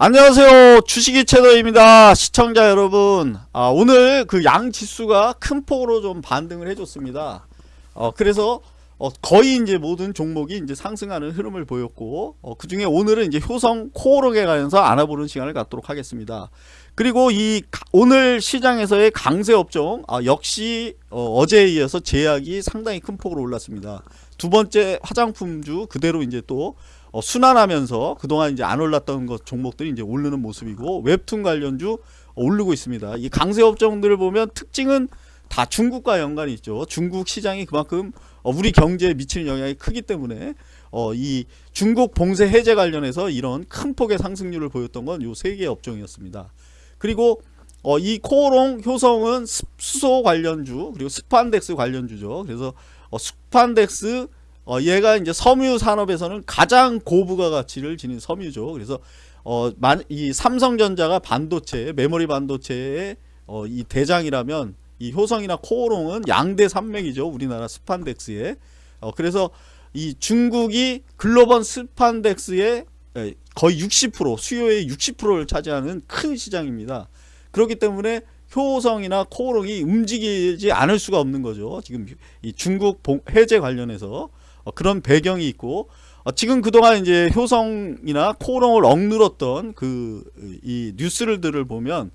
안녕하세요. 주식이 채널입니다. 시청자 여러분. 아, 오늘 그 양 지수가 큰 폭으로 좀 반등을 해줬습니다. 어, 그래서 어, 거의 이제 모든 종목이 이제 상승하는 흐름을 보였고 어, 그 중에 오늘은 이제 효성 코어록에 관해서 알아보는 시간을 갖도록 하겠습니다. 그리고 이 가- 오늘 시장에서의 강세 업종 아, 역시 어, 제에 이어서 제약이 상당히 큰 폭으로 올랐습니다. 두 번째 화장품주 그대로 이제 또 어, 순환하면서 그동안 이제 안 올랐던 것 종목들이 이제 오르는 모습이고 웹툰 관련주 어, 오르고 있습니다. 이 강세 업종들을 보면 특징은 다 중국과 연관이 있죠. 중국 시장이 그만큼 어, 우리 경제에 미치는 영향이 크기 때문에 어, 이 중국 봉쇄 해제 관련해서 이런 큰 폭의 상승률을 보였던 건 요 세 개의 업종이었습니다. 그리고 어, 이 코오롱 효성은 스- 수소 관련주 그리고 스판덱스 관련주죠. 그래서 어, 스판덱스 어, 얘가 이제 섬유 산업에서는 가장 고부가 가치를 지닌 섬유죠. 그래서 어, 만, 이 삼성전자가 반도체, 메모리 반도체의 어, 이 대장이라면 이 효성이나 코오롱은 양대 산맥이죠. 우리나라 스판덱스에. 어, 그래서 이 중국이 글로벌 스판덱스의 에, 거의 60% 수요의 60%를 차지하는 큰 시장입니다. 그렇기 때문에 효성이나 코오롱이 움직이지 않을 수가 없는 거죠. 지금 이 중국 봉- 해제 관련해서 어, 그런 배경이 있고 어, 지금 그동안 이제 효성이나 코오롱을 억눌렀던 그 이 뉴스들을 보면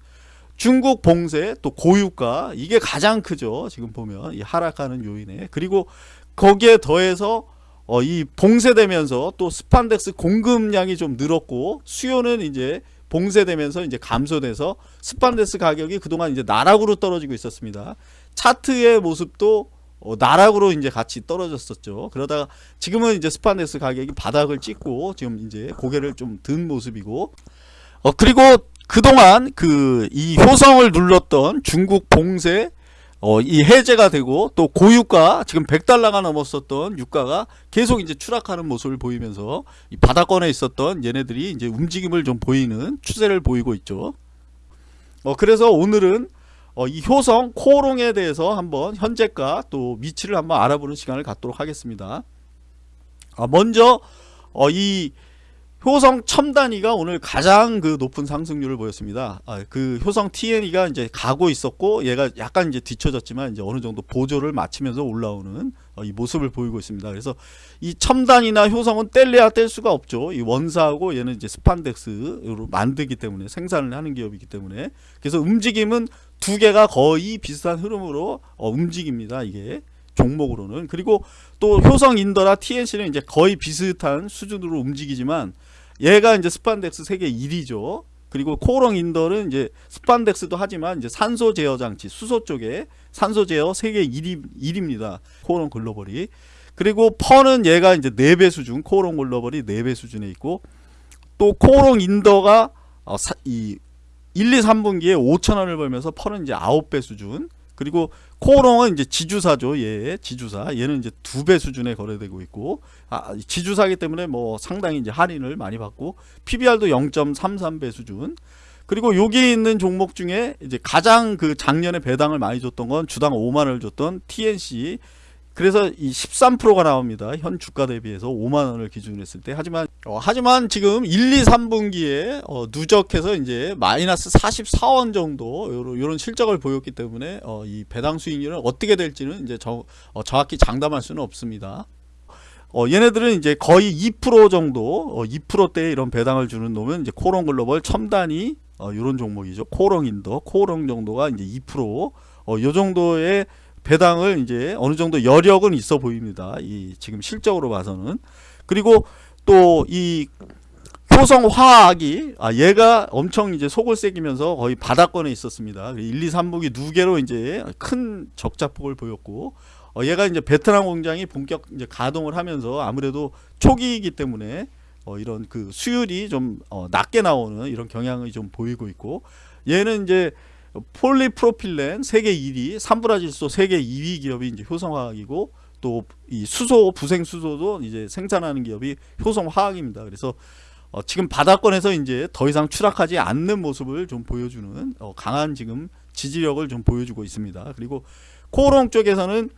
중국 봉쇄 또 고유가 이게 가장 크죠. 지금 보면 이 하락하는 요인에 그리고 거기에 더해서 어, 이 봉쇄되면서 또 스판덱스 공급량이 좀 늘었고 수요는 이제 봉쇄되면서 이제 감소돼서 스판덱스 가격이 그동안 이제 나락으로 떨어지고 있었습니다. 차트의 모습도 어, 나락으로 이제 같이 떨어졌었죠. 그러다가 지금은 이제 스판덱스 가격이 바닥을 찍고 지금 이제 고개를 좀 든 모습이고 어 그리고 그동안 그 이 효성을 눌렀던 중국 봉쇄 어 이 해제가 되고 또 고유가 지금 100달러가 넘었었던 유가가 계속 이제 추락하는 모습을 보이면서 이 바닥권에 있었던 얘네들이 이제 움직임을 좀 보이는 추세를 보이고 있죠. 어 그래서 오늘은 어, 이 효성 코오롱에 대해서 한번 현재가 또 위치를 한번 알아보는 시간을 갖도록 하겠습니다. 아, 먼저 어, 이 효성 첨단위가 오늘 가장 그 높은 상승률을 보였습니다. 아, 그 효성 TNE가 이제 가고 있었고 얘가 약간 이제 뒤쳐졌지만 이제 어느 정도 보조를 마치면서 올라오는 어, 이 모습을 보이고 있습니다. 그래서 이 첨단이나 효성은 뗄래야 뗄 수가 없죠. 이 원사하고 얘는 이제 스판덱스로 만들기 때문에 생산을 하는 기업이기 때문에 그래서 움직임은 두 개가 거의 비슷한 흐름으로 어, 움직입니다. 이게 종목으로는 그리고 또 효성 인더라 TNC는 이제 거의 비슷한 수준으로 움직이지만 얘가 이제 스판덱스 세계 1위죠. 그리고 코오롱 인더는 이제 스판덱스도 하지만 이제 산소 제어 장치 수소 쪽에 산소 제어 세계 1위 1위입니다. 코오롱 글로벌이. 그리고 PER은 얘가 이제 4배 수준, 코오롱 글로벌이 4배 수준에 있고 또 코오롱 인더가 어, 사, 이 1, 2, 3분기에 5천 원을 벌면서 PER은 이제 9배 수준. 그리고 코오롱은 이제 지주사죠. 얘 지주사. 얘는 이제 두 배 수준에 거래되고 있고 아, 지주사기 때문에 뭐 상당히 이제 할인을 많이 받고 PBR도 0.33배 수준. 그리고 여기 있는 종목 중에 이제 가장 그 작년에 배당을 많이 줬던 건 주당 5만 원을 줬던 TNC 그래서 이 13%가 나옵니다. 현 주가 대비해서 5만 원을 기준으로 했을 때. 하지만 어, 하지만 지금 1, 2, 3분기에 어, 누적해서 이제 마이너스 44원 정도 요런, 요런 실적을 보였기 때문에 어, 이 배당 수익률은 어떻게 될지는 이제 저, 어, 정확히 장담할 수는 없습니다. 어, 얘네들은 이제 거의 2% 정도, 어, 2%대의 이런 배당을 주는 놈은 이제 코오롱 글로벌 첨단이 어, 요런 종목이죠. 코오롱 인더, 코오롱 정도가 이제 2%, 어, 요 정도의 배당을 이제 어느 정도 여력은 있어 보입니다. 이 지금 실적으로 봐서는 그리고 또 이 효성 화학이 아 얘가 엄청 이제 속을 새기면서 거의 바닥권에 있었습니다. 1, 2, 3분기 두 개로 이제 큰 적자폭을 보였고 어 얘가 이제 베트남 공장이 본격 이제 가동을 하면서 아무래도 초기이기 때문에 어 이런 그 수율이 좀 어 낮게 나오는 이런 경향이 좀 보이고 있고 얘는 이제 폴리프로필렌 세계 1위, 삼브라질소 세계 2위 기업이 이제 효성화학이고 또 이 수소 부생 수소도 이제 생산하는 기업이 효성화학입니다. 그래서 어 지금 바닥권에서 이제 더 이상 추락하지 않는 모습을 좀 보여주는 어 강한 지금 지지력을 좀 보여주고 있습니다. 그리고 코롱 쪽에서는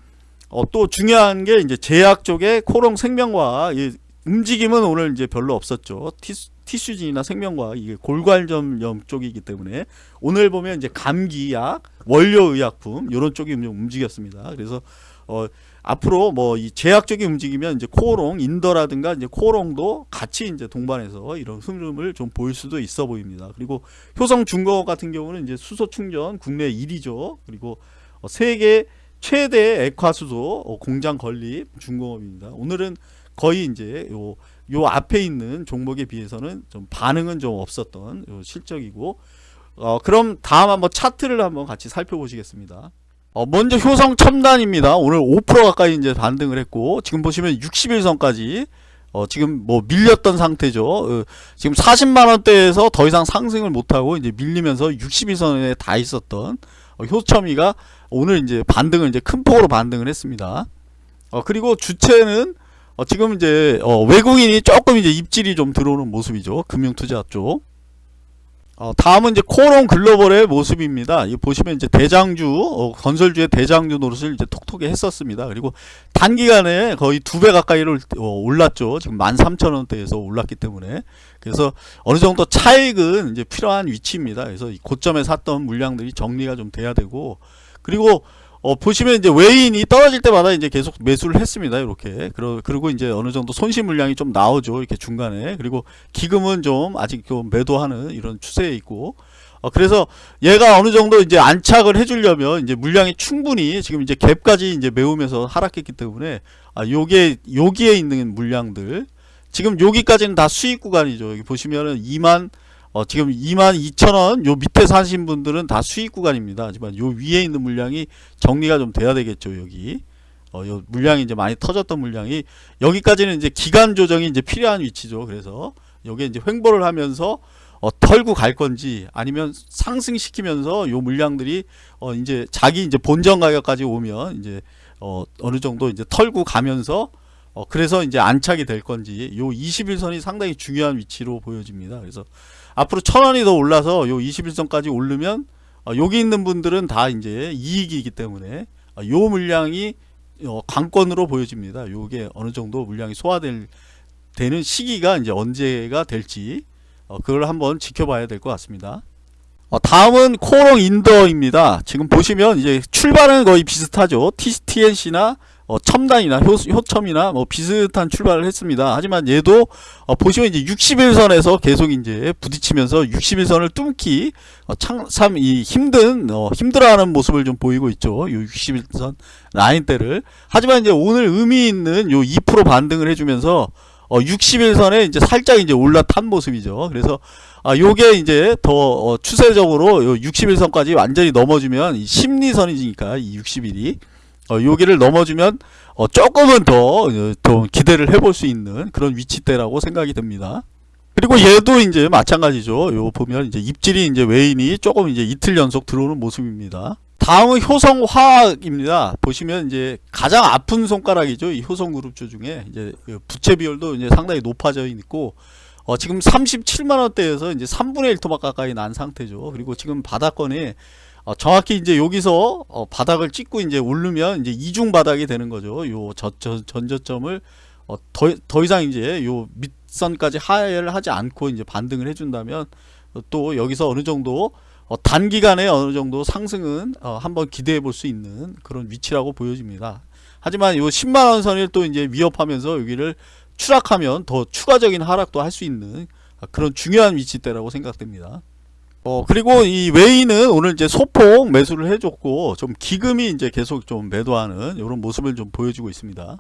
어 또 중요한 게 이제 제약 쪽에 코롱 생명과학 이 움직임은 오늘 이제 별로 없었죠. 티, 티슈진이나 생명과학 이게 골관점염 쪽이기 때문에 오늘 보면 이제 감기약, 원료의약품 이런 쪽이 좀 움직였습니다. 그래서 어 앞으로 뭐 이 제약적인 움직이면 이제 코오롱, 인더라든가 이제 코오롱도 같이 이제 동반해서 이런 흐름을 좀 보일 수도 있어 보입니다. 그리고 효성 중공업 같은 경우는 이제 수소 충전 국내 1위죠. 그리고 어 세계 최대 액화수소 어 공장 건립 중공업입니다. 오늘은 거의 이제 요, 요 앞에 있는 종목에 비해서는 좀 반응은 좀 없었던 요 실적이고 어 그럼 다음 한번 차트를 한번 같이 살펴보시겠습니다. 어, 먼저 효성 첨단입니다. 오늘 5% 가까이 이제 반등을 했고, 지금 보시면 60일선까지, 어, 지금 뭐 밀렸던 상태죠. 어, 지금 40만원대에서 더 이상 상승을 못하고 이제 밀리면서 60일선에 다 있었던 어, 효첨이가 오늘 이제 반등을 이제 큰 폭으로 반등을 했습니다. 어, 그리고 주체는 어, 지금 이제 어, 외국인이 조금 이제 입질이 좀 들어오는 모습이죠. 금융투자 쪽. 어, 다음은 이제 코롱 글로벌의 모습입니다. 이 보시면 이제 대장주 어, 건설주의 대장주 노릇을 이제 톡톡히 했었습니다. 그리고 단기간에 거의 두 배 가까이를 어, 올랐죠. 지금 13,000원대에서 올랐기 때문에 그래서 어느 정도 차익은 이제 필요한 위치입니다. 그래서 이 고점에 샀던 물량들이 정리가 좀 돼야 되고 그리고 어, 보시면 이제 외인이 떨어질 때마다 이제 계속 매수를 했습니다. 이렇게. 그러, 그리고 이제 어느 정도 손실 물량이 좀 나오죠. 이렇게 중간에. 그리고 기금은 좀 아직 좀 매도하는 이런 추세에 있고. 어, 그래서 얘가 어느 정도 이제 안착을 해주려면 이제 물량이 충분히 지금 이제 갭까지 이제 메우면서 하락했기 때문에 아, 요게, 여기에 있는 물량들. 지금 여기까지는 다 수익 구간이죠. 여기 보시면은 2만 어, 지금 22,000원 요 밑에 사신 분들은 다 수익 구간입니다. 하지만 요 위에 있는 물량이 정리가 좀 돼야 되겠죠. 여기 어, 요 물량이 이제 많이 터졌던 물량이 여기까지는 이제 기간 조정이 이제 필요한 위치죠. 그래서 여기에 이제 횡보를 하면서 어, 털고 갈 건지 아니면 상승시키면서 요 물량들이 어, 이제 자기 이제 본전 가격까지 오면 이제 어, 어느 정도 이제 털고 가면서 어, 그래서 이제 안착이 될 건지 요 21선이 상당히 중요한 위치로 보여집니다. 그래서 앞으로 천 원이 더 올라서 요 21선까지 오르면 어, 여기 있는 분들은 다 이제 이익이기 때문에 어, 요 물량이 어, 강권으로 보여집니다. 요게 어느 정도 물량이 소화될 되는 시기가 이제 언제가 될지 어, 그걸 한번 지켜봐야 될 것 같습니다. 어, 다음은 코롱 인더입니다. 지금 보시면 이제 출발은 거의 비슷하죠. TNC나 어, 첨단이나 효, 효첨이나 뭐 비슷한 출발을 했습니다. 하지만 얘도 어, 보시면 이제 60일선에서 계속 이제 부딪히면서 60일선을 뚫기 어, 참 이 힘든 어, 힘들어하는 모습을 좀 보이고 있죠. 요 60일선 라인대를 하지만 이제 오늘 의미 있는 요 2% 반등을 해주면서 어, 60일선에 이제 살짝 이제 올라탄 모습이죠. 그래서 아, 요게 이제 더 어, 추세적으로 요 60일선까지 완전히 넘어주면 이 심리선이니까 이 60일이 어, 여기를 넘어주면 어, 조금은 더, 어, 더 기대를 해볼 수 있는 그런 위치대라고 생각이 듭니다. 그리고 얘도 이제 마찬가지죠. 요 보면 이제 입질이 이제 외인이 조금 이제 이틀 연속 들어오는 모습입니다. 다음은 효성화학입니다. 보시면 이제 가장 아픈 손가락이죠. 이 효성그룹주 중에 이제 그 부채 비율도 이제 상당히 높아져 있고 어, 지금 37만 원대에서 이제 3분의 1 토막 가까이 난 상태죠. 그리고 지금 바닥권에 어, 정확히 이제 여기서 어, 바닥을 찍고 이제 오르면 이제 이중 바닥이 되는 거죠. 요 저, 저, 전저점을 어, 더, 더 이상 이제 요 밑선까지 하회를 하지 않고 이제 반등을 해준다면 또 여기서 어느 정도 어, 단기간에 어느 정도 상승은 어, 한번 기대해 볼 수 있는 그런 위치라고 보여집니다. 하지만 요 10만원 선을 또 이제 위협하면서 여기를 추락하면 더 추가적인 하락도 할 수 있는 그런 중요한 위치대라고 생각됩니다. 어 그리고 이 웨이는 오늘 이제 소폭 매수를 해줬고 좀 기금이 이제 계속 좀 매도하는 이런 모습을 좀 보여주고 있습니다.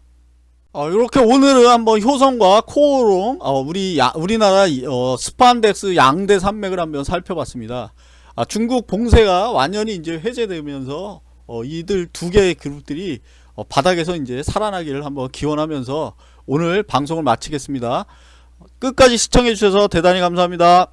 어, 이렇게 오늘은 한번 효성과 코오롱 어, 우리 야, 우리나라 어, 스판덱스 양대 산맥을 한번 살펴봤습니다. 아, 중국 봉쇄가 완전히 이제 해제되면서 어, 이들 두 개의 그룹들이 어, 바닥에서 이제 살아나기를 한번 기원하면서 오늘 방송을 마치겠습니다. 끝까지 시청해 주셔서 대단히 감사합니다.